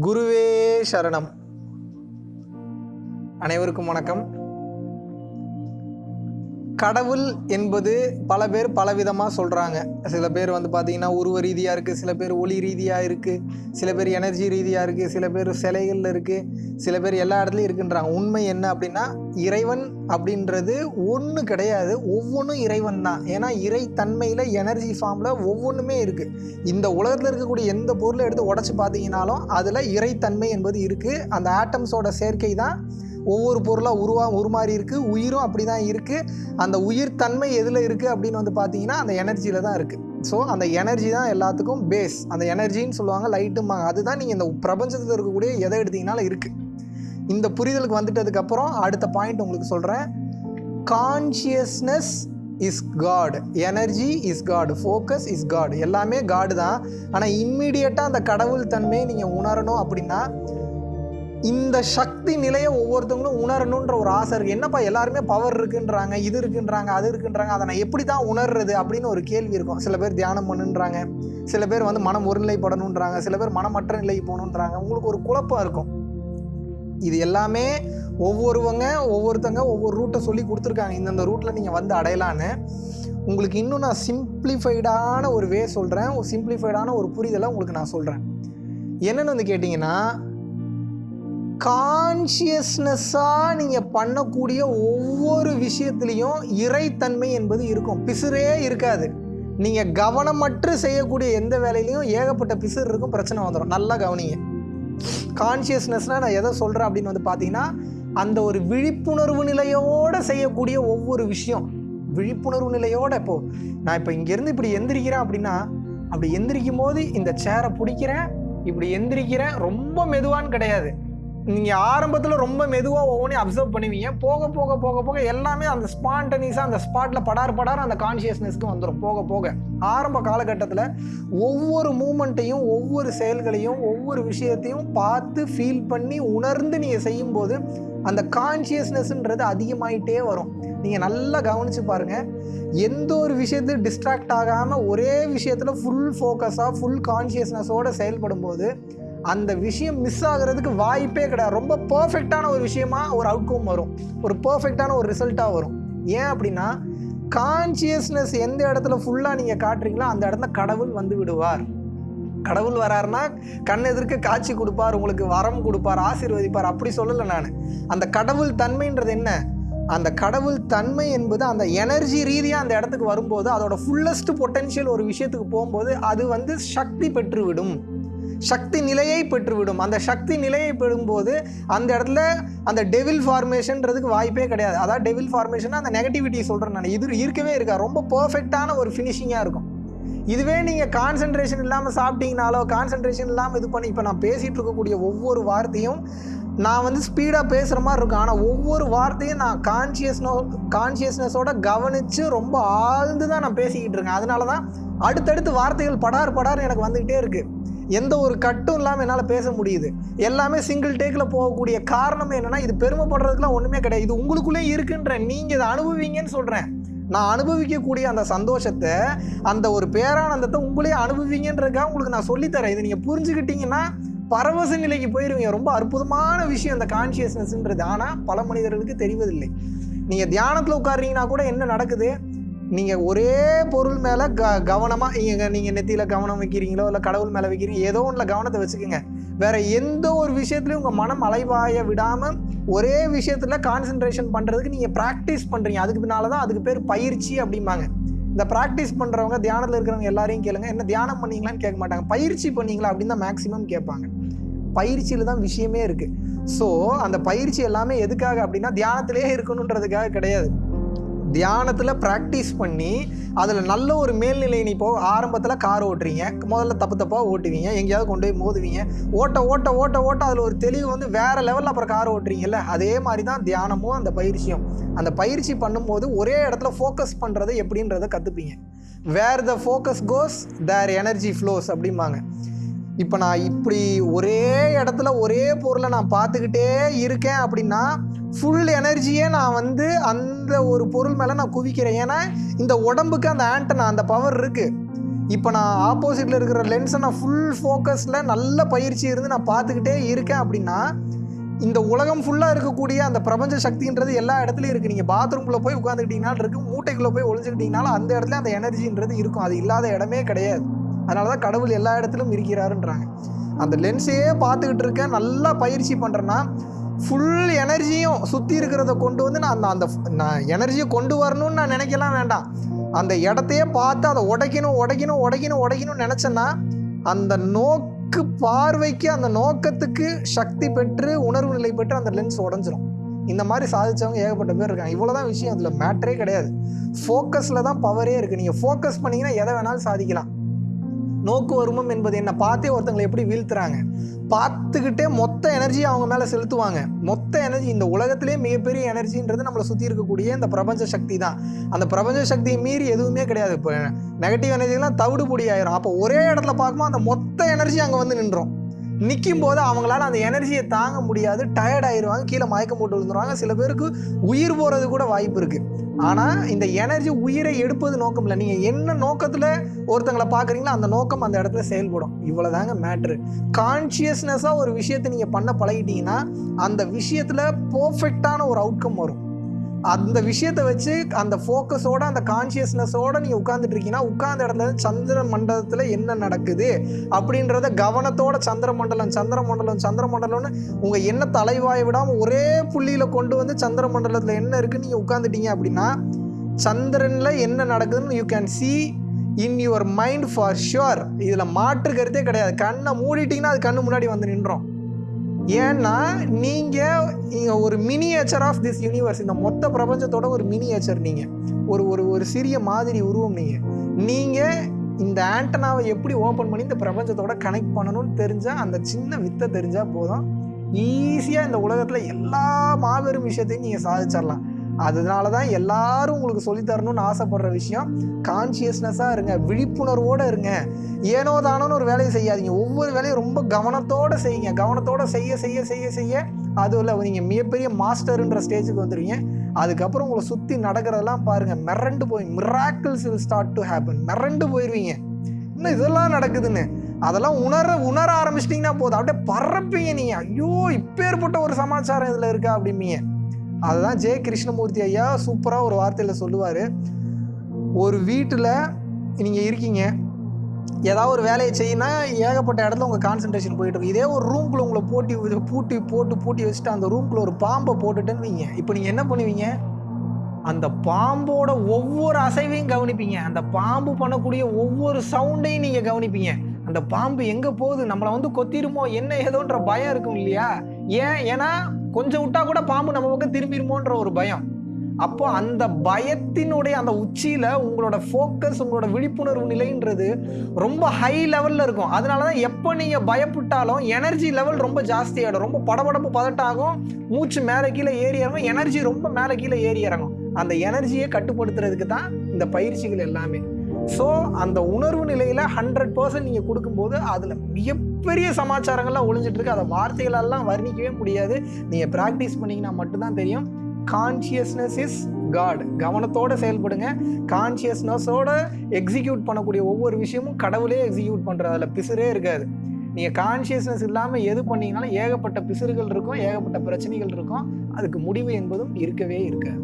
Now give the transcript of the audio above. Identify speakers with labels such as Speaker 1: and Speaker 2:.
Speaker 1: குருவே சரணம். அனைவருக்கும் வணக்கம். கடவுள் என்பது பல பேர் பலவிதமாக சொல்கிறாங்க சில பேர் வந்து பார்த்திங்கன்னா உருவ ரீதியாக இருக்குது சில பேர் ஒளி ரீதியாக இருக்குது சில பேர் எனர்ஜி ரீதியாக இருக்குது சில பேர் சிலைகளில் இருக்குது சில பேர் எல்லா இடத்துலையும் இருக்குன்றாங்க. உண்மை என்ன அப்படின்னா இறைவன் அப்படின்றது ஒன்று கிடையாது ஒவ்வொன்றும் இறைவன் தான். ஏன்னா இறைத்தன்மையில் எனர்ஜி ஃபார்மில் ஒவ்வொன்றுமே இருக்குது இந்த உலகத்தில் இருக்கக்கூடிய எந்த பொருளை எடுத்து உடச்சி பார்த்தீங்கனாலும் அதில் இறைத்தன்மை என்பது இருக்குது அந்த ஆட்டம்ஸோட சேர்க்கை தான் ஒவ்வொரு பொருளாக உருவா உருமாறி இருக்குது உயிரும் அப்படி தான் இருக்குது அந்த உயிர் தன்மை எதில் இருக்குது அப்படின்னு வந்து பார்த்தீங்கன்னா அந்த எனர்ஜியில் தான் இருக்குது ஸோ அந்த எனர்ஜி தான் எல்லாத்துக்கும் பேஸ் அந்த எனர்ஜின்னு சொல்லுவாங்க லைட்டும்பாங்க அதுதான் நீங்கள் இந்த பிரபஞ்சத்தில் இருக்கக்கூடிய எதை எடுத்தீங்கனாலும் இருக்குது இந்த புரிதலுக்கு வந்துட்டதுக்கப்புறம் அடுத்த பாயிண்ட் உங்களுக்கு சொல்கிறேன் consciousness is God energy is God focus is God எல்லாமே காடு தான். ஆனால் இம்மிடியட்டாக அந்த கடவுள் தன்மையை நீங்கள் உணரணும் அப்படின்னா இந்த சக்தி நிலையை ஒவ்வொருத்தவங்களும் உணரணுன்ற ஒரு ஆசை இருக்குது என்னப்பா எல்லாருமே பவர் இருக்குன்றாங்க இது இருக்குன்றாங்க அது இருக்குன்றாங்க அதை நான் எப்படி தான் உணர்றது அப்படின்னு ஒரு கேள்வி இருக்கும். சில பேர் தியானம் பண்ணுன்றாங்க சில பேர் வந்து மனம் ஒருநிலைப்படணுன்றாங்க சில பேர் மனமற்ற நிலைக்கு போகணுன்றாங்க. உங்களுக்கு ஒரு குழப்பம் இருக்கும். இது எல்லாமே ஒவ்வொருவங்க ஒவ்வொருத்தங்க ஒவ்வொரு ரூட்டை சொல்லி கொடுத்துருக்காங்க. இந்தந்த ரூட்டில் நீங்கள் வந்து அடையலான்னு. உங்களுக்கு இன்னும் நான் சிம்பிளிஃபைடான ஒரு வே சொல்கிறேன் ஒரு சிம்பிளிஃபைடான ஒரு புரிதலை உங்களுக்கு நான் சொல்கிறேன் என்னென்னு வந்து கேட்டிங்கன்னா கான்ஷியஸ்னஸாக நீங்கள் பண்ணக்கூடிய ஒவ்வொரு விஷயத்துலேயும் இறைத்தன்மை என்பது இருக்கும். பிசுரே இருக்காது. நீங்கள் கவனமற்று செய்யக்கூடிய எந்த வேலையிலையும் ஏகப்பட்ட பிசுறு இருக்கும் பிரச்சனை வந்துடும் நல்லா கவனிங்க. கான்ஷியஸ்னஸ்னால் நான் எதை சொல்கிறேன் அப்படின்னு வந்து பார்த்தீங்கன்னா அந்த ஒரு விழிப்புணர்வு நிலையோடு செய்யக்கூடிய ஒவ்வொரு விஷயம். விழிப்புணர்வு நிலையோடு இப்போது நான் இப்போ இங்கேருந்து இப்படி எந்திரிக்கிறேன் அப்படின்னா அப்படி எந்திரிக்கும் போது இந்த சேரை பிடிக்கிறேன் இப்படி எந்திரிக்கிறேன் ரொம்ப மெதுவான்னு கிடையாது. நீங்கள் ஆரம்பத்தில் ரொம்ப மெதுவாக ஒவ்வொன்றையும் அப்சர்வ் பண்ணுவீங்க. போக போக போக போக எல்லாமே அந்த ஸ்பான்டனிஸாக அந்த ஸ்பாட்டில் படார் படார் அந்த கான்ஷியஸ்னஸ்க்கு வந்துடும் போக போக. ஆரம்ப காலகட்டத்தில் ஒவ்வொரு மூமெண்ட்டையும் ஒவ்வொரு செயல்களையும் ஒவ்வொரு விஷயத்தையும் பார்த்து ஃபீல் பண்ணி உணர்ந்து நீங்கள் செய்யும்போது அந்த கான்ஷியஸ்னஸ்ன்றது அதிகமாயிட்டே வரும். நீங்கள் நல்லா கவனித்து பாருங்கள் எந்த ஒரு விஷயத்தையும் டிஸ்ட்ராக்ட் ஆகாமல் ஒரே விஷயத்தில் ஃபுல் ஃபோக்கஸாக ஃபுல் கான்ஷியஸ்னஸோடு செயல்படும் போது அந்த விஷயம் மிஸ் ஆகிறதுக்கு வாய்ப்பே கிடையாது. ரொம்ப பர்ஃபெக்டான ஒரு விஷயமா ஒரு அவுட்கம் வரும். ஒரு பர்ஃபெக்டான ஒரு ரிசல்ட்டாக வரும். ஏன் அப்படின்னா கான்சியஸ்னஸ் எந்த இடத்துல ஃபுல்லாக நீங்கள் காட்டுறீங்களோ அந்த இடத்துல கடவுள் வந்து விடுவார். கடவுள் வராருனா கண் எதிர்க்க காட்சி கொடுப்பார் உங்களுக்கு வரம் கொடுப்பார் ஆசீர்வதிப்பார். அப்படி சொல்லலை நான். அந்த கடவுள் தன்மைன்றது என்ன? அந்த கடவுள் தன்மை என்பது அந்த எனர்ஜி ரீதியாக அந்த இடத்துக்கு வரும்போது அதோட ஃபுல்லஸ்ட் பொட்டென்ஷியல் ஒரு விஷயத்துக்கு போகும்போது அது வந்து சக்தி பெற்றுவிடும். சக்தி நிலையை பெற்றுவிடும். அந்த சக்தி நிலையை பெறும்போது அந்த இடத்துல அந்த டெவில் ஃபார்மேஷன்றதுக்கு வாய்ப்பே கிடையாது. அதாவது டெவில் ஃபார்மேஷன் அந்த நெகட்டிவிட்டி சொல்கிறேன் நான். இது இருக்கவே இருக்கா ரொம்ப பர்ஃபெக்டான ஒரு ஃபினிஷிங்காக இருக்கும். இதுவே நீங்கள் கான்சன்ட்ரேஷன் இல்லாமல் சாப்பிட்டீங்கனாலோ கான்சன்ட்ரேஷன் இல்லாமல் இது பண்ணி இப்போ நான் பேசிகிட்டு இருக்கக்கூடிய ஒவ்வொரு வார்த்தையும் நான் வந்து ஸ்பீடாக பேசுகிற மாதிரி இருக்கும். ஆனால் ஒவ்வொரு வார்த்தையும் நான் கான்ஷியஸ்னோ கான்சியஸ்னஸோட கவனித்து ரொம்ப ஆழ்ந்து தான் நான் பேசிக்கிட்டு இருக்கேன். அதனால தான் அடுத்தடுத்து வார்த்தைகள் படார் படார் எனக்கு வந்துக்கிட்டே இருக்குது எந்த ஒரு கட்டும் இல்லாமல் என்னால் பேச முடியுது. எல்லாமே சிங்கிள் டேக்கில் போகக்கூடிய காரணம் என்னென்னா இது பெருமைப்படுறதுக்குலாம் ஒன்றுமே கிடையாது. இது உங்களுக்குள்ளே இருக்குன்ற நீங்கள் இதை அனுபவிங்கன்னு சொல்கிறேன் நான் அனுபவிக்கக்கூடிய அந்த சந்தோஷத்தை அந்த ஒரு பேரானந்தத்தை உங்களே அனுபவிங்கன்றதுக்காக உங்களுக்கு நான் சொல்லித்தரேன். இதை நீங்கள் புரிஞ்சுக்கிட்டீங்கன்னா பரவச நிலைக்கு போயிடுவீங்க ரொம்ப அற்புதமான விஷயம் அந்த கான்சியஸ்னஸ்ன்றது ஆனால் பல மனிதர்களுக்கு தெரிவதில்லை. நீங்கள் தியானத்தில் உட்காருறீங்கன்னா கூட என்ன நடக்குது? நீங்கள் ஒரே பொருள் மேலே க கவனமாக நீங்கள் நீங்கள் நெத்தியில் கவனம் வைக்கிறீங்களோ இல்லை கடவுள் மேலே வைக்கிறீங்க ஏதோ ஒன்றில் கவனத்தை வச்சுக்கோங்க. வேறு எந்த ஒரு விஷயத்துலையும் உங்கள் மனம் அலைவாய விடாமல் ஒரே விஷயத்தில் கான்சென்ட்ரேஷன் பண்ணுறதுக்கு நீங்கள் ப்ராக்டிஸ் பண்ணுறீங்க அதுக்கு பின்னால் தான் அதுக்கு பேர் பயிற்சி அப்படிம்பாங்க. இந்த ப்ராக்டிஸ் பண்ணுறவங்க தியானத்தில் இருக்கிறவங்க எல்லாரையும் கேளுங்க. என்ன தியானம் பண்ணீங்களான்னு கேட்க மாட்டாங்க. பயிற்சி பண்ணீங்களா அப்படின்னு தான் மேக்ஸிமம் கேட்பாங்க. பயிற்சியில் தான் விஷயமே இருக்குது ஸோ அந்த பயிற்சி எல்லாமே எதுக்காக அப்படின்னா தியானத்திலே இருக்கணுன்றதுக்காக கிடையாது. தியானத்தில் ப்ராக்டிஸ் பண்ணி அதில் நல்ல ஒரு மேல்நிலை நீ இப்போ ஆரம்பத்தில் கார் ஓட்டுறீங்க. முதல்ல தப்பு தப்பாக ஓட்டுவீங்க. எங்கேயாவது கொண்டு போய் மோதுவீங்க. ஓட்ட ஓட்ட ஓட்ட ஓட்ட அதில் ஒரு தெளிவு வந்து வேறு லெவலில் அப்புறம் கார் ஓட்டுறீங்கல்ல? அதே மாதிரி தான் தியானமும் அந்த பயிற்சியும். அந்த பயிற்சி பண்ணும்போது ஒரே இடத்துல ஃபோக்கஸ் பண்ணுறது எப்படின்றத கற்றுப்பீங்க where the focus goes there energy flows அப்படிம்பாங்க. இப்போ நான் இப்படி ஒரே இடத்துல ஒரே பொருளை நான் பார்த்துக்கிட்டே இருக்கேன் அப்படின்னா ஃபுல் எனர்ஜியே நான் வந்து அந்த ஒரு பொருள் மேலே நான் குவிக்கிறேன். ஏன்னா இந்த உடம்புக்கு அந்த ஆண்டனா அந்த பவர் இருக்குது இப்போ நான் ஆப்போசிட்டில் இருக்கிற லென்ஸை நான் ஃபுல் ஃபோக்கஸில் நல்ல பயிற்சி இருந்து நான் பார்த்துக்கிட்டே இருக்கேன் அப்படின்னா இந்த உலகம் ஃபுல்லாக இருக்கக்கூடிய அந்த பிரபஞ்ச சக்தின்றது எல்லா இடத்துலையும் இருக்குது நீங்கள் பாத்ரூம்குள்ளே போய் உட்காந்துக்கிட்டிங்கனால இருக்குது மூட்டைக்குள்ளே போய் ஒழிஞ்சுக்கிட்டிங்கனாலும் அந்த இடத்துல அந்த எனர்ஜின்றது இருக்கும். அது இல்லாத இடமே கிடையாது. அதனால தான் கடவுள் எல்லா இடத்துலையும் இருக்கிறாருன்றாங்க. அந்த லென்ஸையே பார்த்துக்கிட்டு இருக்கேன். நல்லா பயிற்சி பண்ணுறேன்னா ஃபுல் எனர்ஜியும் சுற்றி இருக்கிறத கொண்டு வந்து நான் அந்த அந்த நான் எனர்ஜியை கொண்டு வரணும்னு நான் நினைக்கலாம் வேண்டாம். அந்த இடத்தையே பார்த்து அதை உடைக்கணும் உடைக்கணும் உடைக்கணும் உடைக்கணும்னு நினச்சேன்னா அந்த நோக்கு பார்வைக்கு அந்த நோக்கத்துக்கு சக்தி பெற்று உணர்வு நிலை பெற்று அந்த லென்ஸ் உடஞ்சிரும். இந்த மாதிரி சாதிச்சவங்க ஏகப்பட்ட பேர் இருக்காங்க. இவ்வளோதான் விஷயம். அதில் மேட்ரே கிடையாது. ஃபோக்கஸில் தான் பவரே இருக்குது நீங்கள் ஃபோக்கஸ் பண்ணிங்கன்னா எதை வேணாலும் சாதிக்கலாம். நோக்கு வருமம் என்பது என்ன பார்த்தே ஒருத்தங்களை எப்படி வீழ்த்துறாங்க? பார்த்துக்கிட்டே மொத்த எனர்ஜி அவங்க மேலே செலுத்துவாங்க. மொத்த எனர்ஜி இந்த உலகத்திலே மிகப்பெரிய எனர்ஜின்றது நம்மளை சுற்றி இருக்கக்கூடிய இந்த பிரபஞ்ச சக்தி தான். அந்த பிரபஞ்ச சக்தியை மீறி எதுவுமே கிடையாது. இப்போ நெகட்டிவ் எனர்ஜிலாம் தவிடுபொடி ஆயிரும். அப்போ ஒரே இடத்துல பார்க்கும்போது அந்த மொத்த எனர்ஜி அங்கே வந்து நின்றோம். நிற்கும் போது அவங்களால அந்த எனர்ஜியை தாங்க முடியாது. டயர்ட் ஆயிடுவாங்க கீழே மயக்கம் போட்டு விழுந்துருவாங்க. சில பேருக்கு உயிர் போகிறது கூட வாய்ப்பு இருக்குது ஆனால் இந்த எனர்ஜி உயிரை எடுப்பது நோக்கம் இல்லை. நீங்கள் என்ன நோக்கத்தில் ஒருத்தங்களை பார்க்குறீங்களோ அந்த நோக்கம் அந்த இடத்துல செயல்படும். இவ்வளோதாங்க மேட்ரு கான்ஷியஸ்னஸாக ஒரு விஷயத்தை நீங்கள் பண்ண பழகிட்டீங்கன்னா அந்த விஷயத்தில் பர்ஃபெக்டான ஒரு அவுட்கம் வரும். அந்த விஷயத்தை வச்சு அந்த ஃபோக்கஸோட அந்த கான்சியஸ்னஸோட நீங்கள் உட்காந்துட்டு இருக்கீங்கன்னா உட்கார்ந்த இடத்துல சந்திர மண்டலத்தில் என்ன நடக்குது அப்படின்றத கவனத்தோட சந்திர மண்டலம் சந்திர மண்டலம் சந்திர மண்டலம்னு உங்கள் என்ன அலைவாய விடாமல் ஒரே புள்ளியில் கொண்டு வந்து சந்திர மண்டலத்தில் என்ன இருக்குன்னு நீங்கள் உட்காந்துட்டீங்க அப்படின்னா சந்திரனில் என்ன நடக்குதுன்னு you can see in your mind for sure இதில் மாற்று கருத்தே கிடையாது. கண்ணை மூடிட்டிங்கன்னா அது கண்ணு முன்னாடி வந்து நின்றோம். ஏன்னா நீங்கள் நீங்கள் ஒரு மினியேச்சர் ஆஃப் திஸ் யூனிவர்ஸ் இந்த மொத்த பிரபஞ்சத்தோட ஒரு மினியேச்சர் நீங்கள் ஒரு ஒரு ஒரு சிறிய மாதிரி உருவம் நீங்கள் நீங்கள் இந்த ஆண்டனாவை எப்படி ஓப்பன் பண்ணி இந்த பிரபஞ்சத்தோட கனெக்ட் பண்ணணும்னு தெரிஞ்சால் அந்த சின்ன வித்தை தெரிஞ்சால் போதும். ஈஸியாக இந்த உலகத்தில் எல்லா மாபெரும் விஷயத்தையும் நீங்கள் சாதிச்சிடலாம். அதனால தான் எல்லாரும் உங்களுக்கு சொல்லித்தரணும்னு ஆசைப்படுற விஷயம் கான்சியஸ்னஸாக இருங்க விழிப்புணர்வோடு இருங்க. ஏனோ தானோன்னு ஒரு வேலையை செய்யாதீங்க. ஒவ்வொரு வேலையும் ரொம்ப கவனத்தோடு செய்யுங்க. கவனத்தோடு செய்ய செய்ய செய்ய செய்ய அதுல நீங்கள் மிகப்பெரிய மாஸ்டர்ன்ற ஸ்டேஜுக்கு வந்துடுவீங்க அதுக்கப்புறம் உங்களை சுற்றி நடக்கிறதெல்லாம் பாருங்கள் மிரண்டு போய் miracles will start to happen மிரண்டு போயிடுவீங்க இன்னும் இதெல்லாம் நடக்குதுன்னு? அதெல்லாம் உணர உணர ஆரம்பிச்சிட்டிங்கன்னா போதும். அப்படியே பறப்பீங்க நீங்கள் ஐயோ இப்பேற்பட்ட ஒரு சமாச்சாரம் இதில் இருக்கா அப்படிம்பீங்க. அதுதான் ஜே கிருஷ்ணமூர்த்தி ஐயா சூப்பராக ஒரு வார்த்தையில் சொல்லுவார். ஒரு வீட்டில் நீங்கள் இருக்கீங்க. ஏதாவது ஒரு வேலையை செய்யினா ஏகப்பட்ட இடத்துல உங்கள் கான்சன்ட்ரேஷன் போயிட்டு இருக்கும். இதே ஒரு ரூம்குள்ளே உங்களை போட்டி பூட்டி போட்டு பூட்டி வச்சுட்டு அந்த ரூம்குள்ளே ஒரு பாம்பை போட்டுட்டேன்னு வைங்க. இப்போ நீங்கள் என்ன பண்ணுவீங்க? அந்த பாம்போட ஒவ்வொரு அசைவையும் கவனிப்பீங்க. அந்த பாம்பு பண்ணக்கூடிய ஒவ்வொரு சவுண்டையும் நீங்கள் கவனிப்பீங்க. அந்த பாம்பு எங்கே போகுது? நம்மளை வந்து கொத்திருமோ என்ன ஏதோன்ற பயம் இருக்கும் இல்லையா? ஏன்? ஏன்னா கொஞ்சம் விட்டா கூட பாம்பு நம்ம பக்கம் திரும்பிடுமோன்ற ஒரு பயம். அப்போ அந்த பயத்தினுடைய அந்த உச்சியில உங்களோட ஃபோக்கஸ் உங்களோட விழிப்புணர்வு நிலைன்றது ரொம்ப ஹை லெவல்ல இருக்கும். அதனால தான் எப்போ நீங்க பயப்பட்டாலும் எனர்ஜி லெவல் ரொம்ப ஜாஸ்தியாயிடும். ரொம்ப படபடப்பு பதட்டாகும். மூச்சு மேலே கீழே ஏறி இறங்கும். எனர்ஜி ரொம்ப மேலே கீழே ஏறி இறங்கும். அந்த எனர்ஜியை கட்டுப்படுத்துறதுக்கு தான் இந்த பயிற்சிகள் எல்லாமே. ஸோ அந்த உணர்வு நிலையில் ஹண்ட்ரட் பர்சன்ட் நீங்கள் கொடுக்கும்போது அதில் மிகப்பெரிய சமாச்சாரங்கள்லாம் ஒளிஞ்சிட்ருக்கு. அதை வார்த்தைகளெல்லாம் வர்ணிக்கவே முடியாது. நீங்கள் ப்ராக்டிஸ் பண்ணிங்கன்னா மட்டும்தான் தெரியும். கான்ஷியஸ்னஸ் இஸ் காட் கவனத்தோடு செயல்படுங்க. கான்ஷியஸ்னஸோட எக்ஸிக்யூட் பண்ணக்கூடிய ஒவ்வொரு விஷயமும் கடவுளே எக்ஸிக்யூட் பண்ணுறது அதில் பிசுரே இருக்காது. நீங்கள் கான்ஷியஸ்னஸ் இல்லாமல் எது பண்ணீங்கனாலும் ஏகப்பட்ட பிசுறுகள் இருக்கும் ஏகப்பட்ட பிரச்சனைகள் இருக்கும். அதுக்கு முடிவு என்பதும் இருக்கவே இருக்காது.